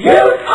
You